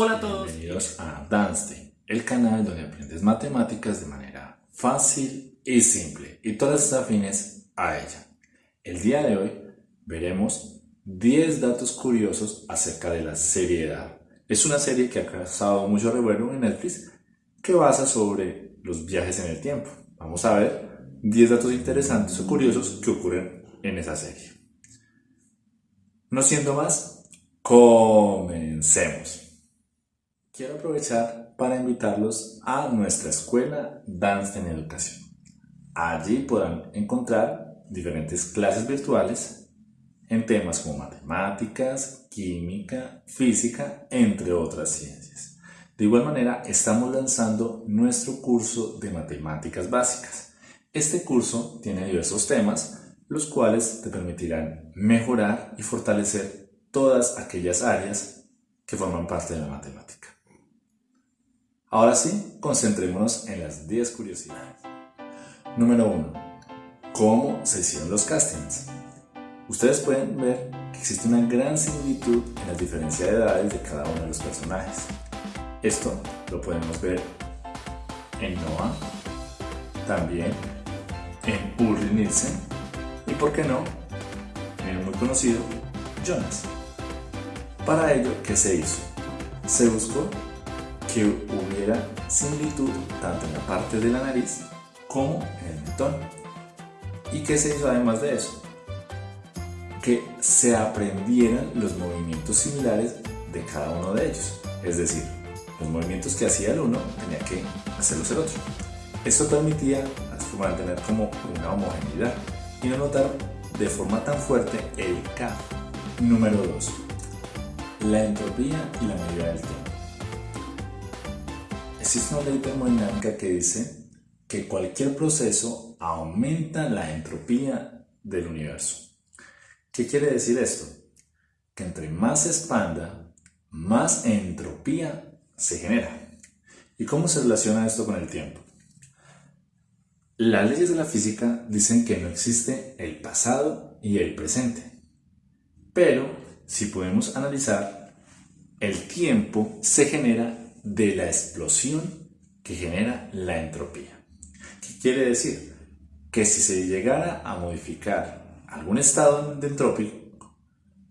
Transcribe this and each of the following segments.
Hola a todos. Bienvenidos a Danste, el canal donde aprendes matemáticas de manera fácil y simple y todas estas afines a ella. El día de hoy veremos 10 datos curiosos acerca de la seriedad. Es una serie que ha causado mucho revuelo en Netflix que basa sobre los viajes en el tiempo. Vamos a ver 10 datos interesantes o curiosos que ocurren en esa serie. No siendo más, comencemos. Quiero aprovechar para invitarlos a nuestra escuela Dance en Educación. Allí podrán encontrar diferentes clases virtuales en temas como matemáticas, química, física, entre otras ciencias. De igual manera, estamos lanzando nuestro curso de matemáticas básicas. Este curso tiene diversos temas, los cuales te permitirán mejorar y fortalecer todas aquellas áreas que forman parte de la matemática. Ahora sí, concentrémonos en las 10 curiosidades. Número 1. ¿Cómo se hicieron los castings? Ustedes pueden ver que existe una gran similitud en las diferencias de edades de cada uno de los personajes. Esto lo podemos ver en Noah, también en Ulrich Nielsen y, por qué no, en el muy conocido Jonas. Para ello, ¿qué se hizo? Se buscó hubiera similitud tanto en la parte de la nariz como en el mentón. ¿Y qué se hizo además de eso? Que se aprendieran los movimientos similares de cada uno de ellos. Es decir, los movimientos que hacía el uno tenía que hacerlos el otro. Esto permitía mantener como una homogeneidad y no notar de forma tan fuerte el K. Número 2. La entropía y la medida del tiempo. Existe una ley termodinámica que dice que cualquier proceso aumenta la entropía del universo. ¿Qué quiere decir esto? Que entre más se expanda, más entropía se genera. ¿Y cómo se relaciona esto con el tiempo? Las leyes de la física dicen que no existe el pasado y el presente. Pero si podemos analizar, el tiempo se genera de la explosión que genera la entropía. ¿Qué quiere decir? Que si se llegara a modificar algún estado entrópico,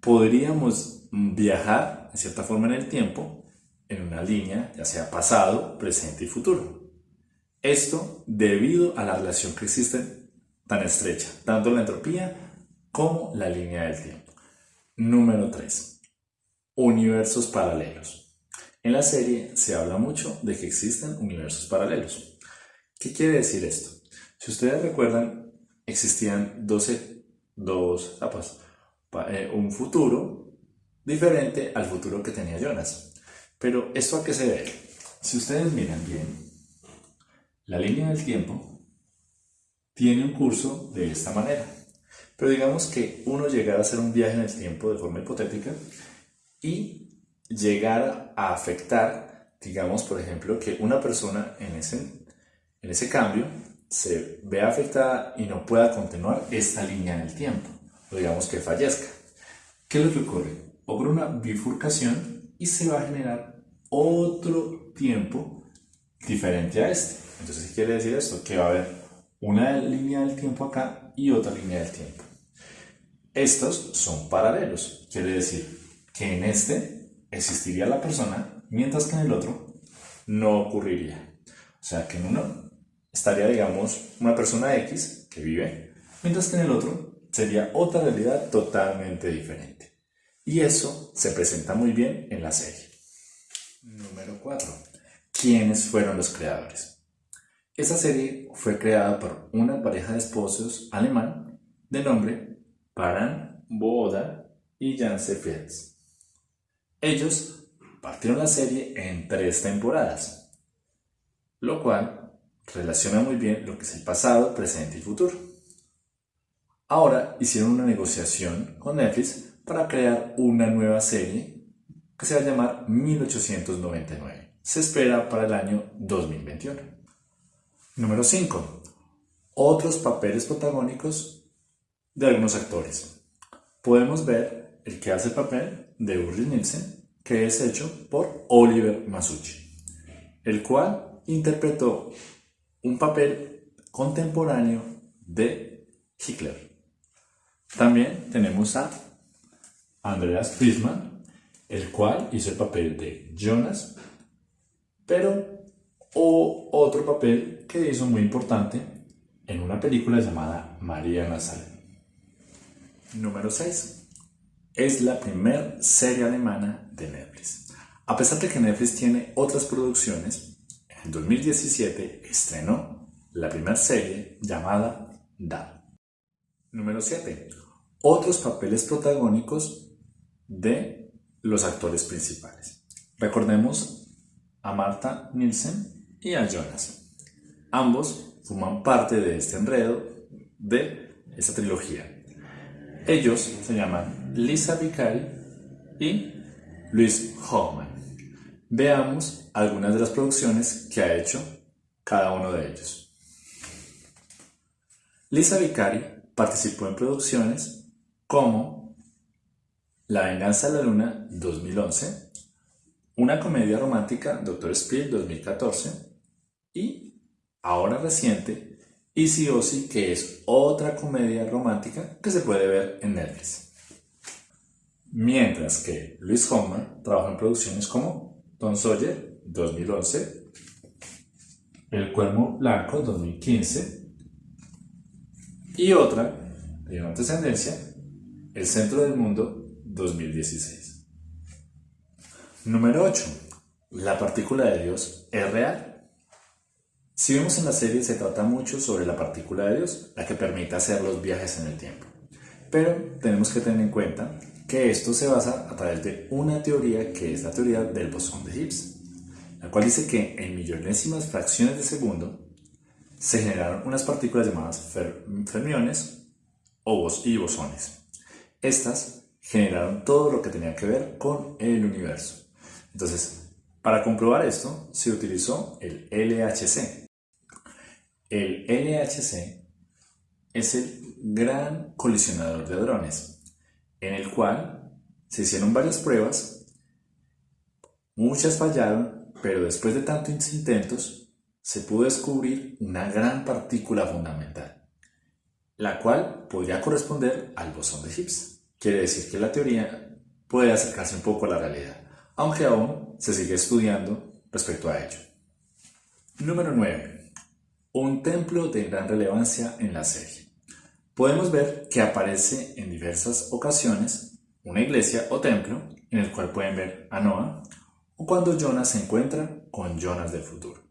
podríamos viajar de cierta forma en el tiempo en una línea, ya sea pasado, presente y futuro. Esto debido a la relación que existe tan estrecha, tanto la entropía como la línea del tiempo. Número 3. Universos paralelos. En la serie se habla mucho de que existen universos paralelos. ¿Qué quiere decir esto? Si ustedes recuerdan, existían 12, dos etapas. Eh, un futuro diferente al futuro que tenía Jonas. Pero ¿esto a qué se debe? Si ustedes miran bien, la línea del tiempo tiene un curso de esta manera. Pero digamos que uno llegara a hacer un viaje en el tiempo de forma hipotética y llegara a afectar, digamos, por ejemplo, que una persona en ese, en ese cambio se vea afectada y no pueda continuar esta línea del tiempo, o digamos que fallezca. ¿Qué es lo que ocurre? Ocurre una bifurcación y se va a generar otro tiempo diferente a este. Entonces, ¿qué quiere decir esto? Que va a haber una línea del tiempo acá y otra línea del tiempo. Estos son paralelos, quiere decir que en este existiría la persona, mientras que en el otro no ocurriría. O sea, que en uno estaría, digamos, una persona X que vive, mientras que en el otro sería otra realidad totalmente diferente. Y eso se presenta muy bien en la serie. Número 4. ¿Quiénes fueron los creadores? Esta serie fue creada por una pareja de esposos alemán de nombre Paran Boda y Janse Fields. Ellos partieron la serie en tres temporadas, lo cual relaciona muy bien lo que es el pasado, presente y futuro. Ahora hicieron una negociación con Netflix para crear una nueva serie que se va a llamar 1899. Se espera para el año 2021. Número 5. Otros papeles protagónicos de algunos actores. Podemos ver el que hace el papel de Ulrich Nielsen, que es hecho por Oliver Masucci, el cual interpretó un papel contemporáneo de Hitler. También tenemos a Andreas Friedman, el cual hizo el papel de Jonas, pero o otro papel que hizo muy importante en una película llamada María Nazaret. Número 6. Es la primera serie alemana de Netflix. A pesar de que Netflix tiene otras producciones, en 2017 estrenó la primera serie llamada Da. Número 7. Otros papeles protagónicos de los actores principales. Recordemos a Marta Nielsen y a Jonas. Ambos forman parte de este enredo de esta trilogía. Ellos se llaman Lisa Vicari y Luis Hoffman. Veamos algunas de las producciones que ha hecho cada uno de ellos. Lisa Vicari participó en producciones como La venganza de la luna 2011, una comedia romántica Doctor Speed 2014 y ahora reciente Easy Osi que es otra comedia romántica que se puede ver en Netflix. Mientras que Luis Homer trabaja en producciones como Don Sawyer 2011, El Cuervo Blanco 2015 y otra de descendencia, El Centro del Mundo 2016. Número 8. La partícula de Dios es real. Si vemos en la serie se trata mucho sobre la partícula de Dios, la que permite hacer los viajes en el tiempo. Pero tenemos que tener en cuenta que esto se basa a través de una teoría que es la teoría del bosón de Higgs, la cual dice que en millonésimas fracciones de segundo se generaron unas partículas llamadas fermiones o y bosones. Estas generaron todo lo que tenía que ver con el universo. Entonces, para comprobar esto, se utilizó el LHC. El LHC es el gran colisionador de hadrones, en el cual se hicieron varias pruebas, muchas fallaron, pero después de tantos intentos se pudo descubrir una gran partícula fundamental, la cual podría corresponder al bosón de Higgs. Quiere decir que la teoría puede acercarse un poco a la realidad, aunque aún se sigue estudiando respecto a ello. Número 9. Un templo de gran relevancia en la serie podemos ver que aparece en diversas ocasiones una iglesia o templo en el cual pueden ver a Noah o cuando Jonas se encuentra con Jonas del futuro.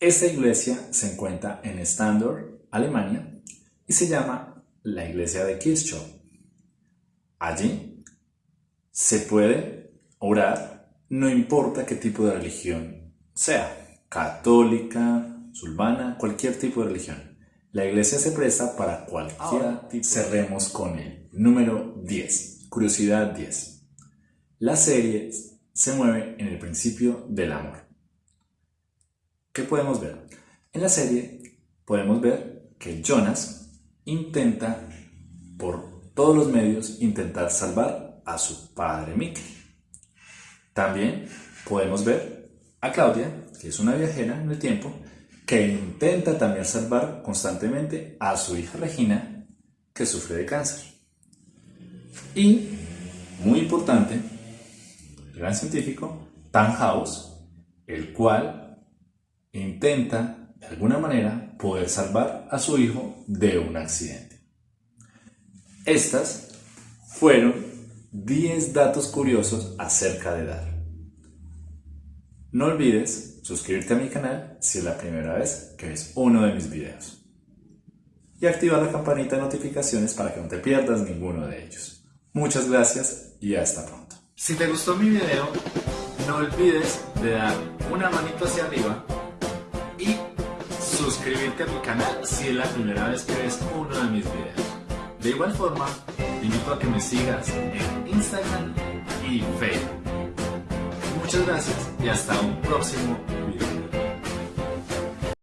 Esta iglesia se encuentra en Standort, Alemania, y se llama la iglesia de Kirchhoff. Allí se puede orar, no importa qué tipo de religión sea, católica, musulmana, cualquier tipo de religión. La iglesia se presta para cualquier tipo. Cerremos con el número 10. Curiosidad 10. La serie se mueve en el principio del amor. ¿Qué podemos ver? En la serie podemos ver que Jonas intenta por todos los medios intentar salvar a su padre Mikkel. También podemos ver a Claudia, que es una viajera en el tiempo, que intenta también salvar constantemente a su hija Regina, que sufre de cáncer. Y, muy importante, el gran científico, Tannhaus, el cual intenta, de alguna manera, poder salvar a su hijo de un accidente. Estas fueron 10 datos curiosos acerca de Dar. No olvides suscribirte a mi canal si es la primera vez que ves uno de mis videos. Y activar la campanita de notificaciones para que no te pierdas ninguno de ellos. Muchas gracias y hasta pronto. Si te gustó mi video, no olvides de dar una manito hacia arriba y suscribirte a mi canal si es la primera vez que ves uno de mis videos. De igual forma, te invito a que me sigas en Instagram y Facebook. Muchas gracias y hasta un próximo video.